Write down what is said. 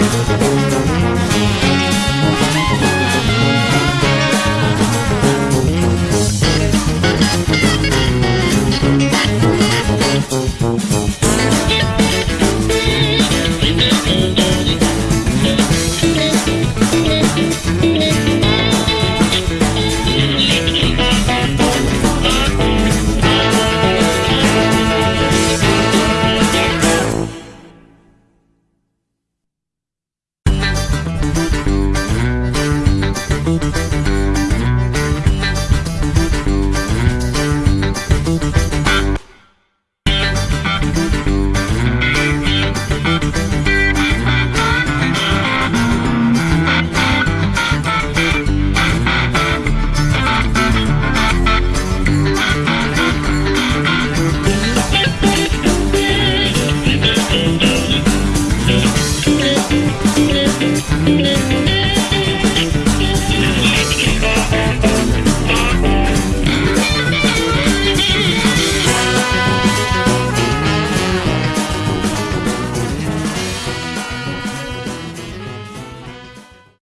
Música